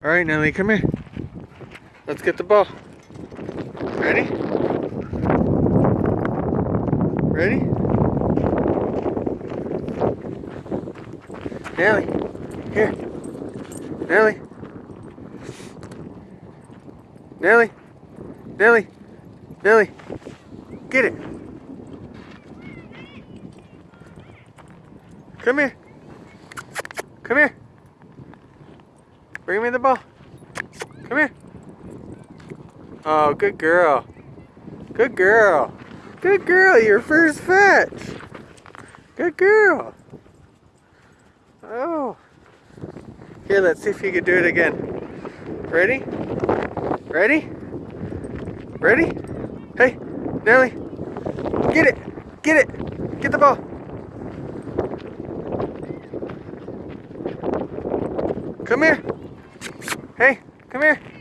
All right, Nelly, come here. Let's get the ball. Ready? Ready? Nelly, here. Nelly. Nelly. Nelly. Nelly. Get it. Come here. Come here. Bring me the ball. Come here. Oh, good girl. Good girl. Good girl, your first fetch. Good girl. Oh. Here, let's see if you can do it again. Ready? Ready? Ready? Hey, Nelly. Get it. Get it. Get the ball. Come here. Hey, come here.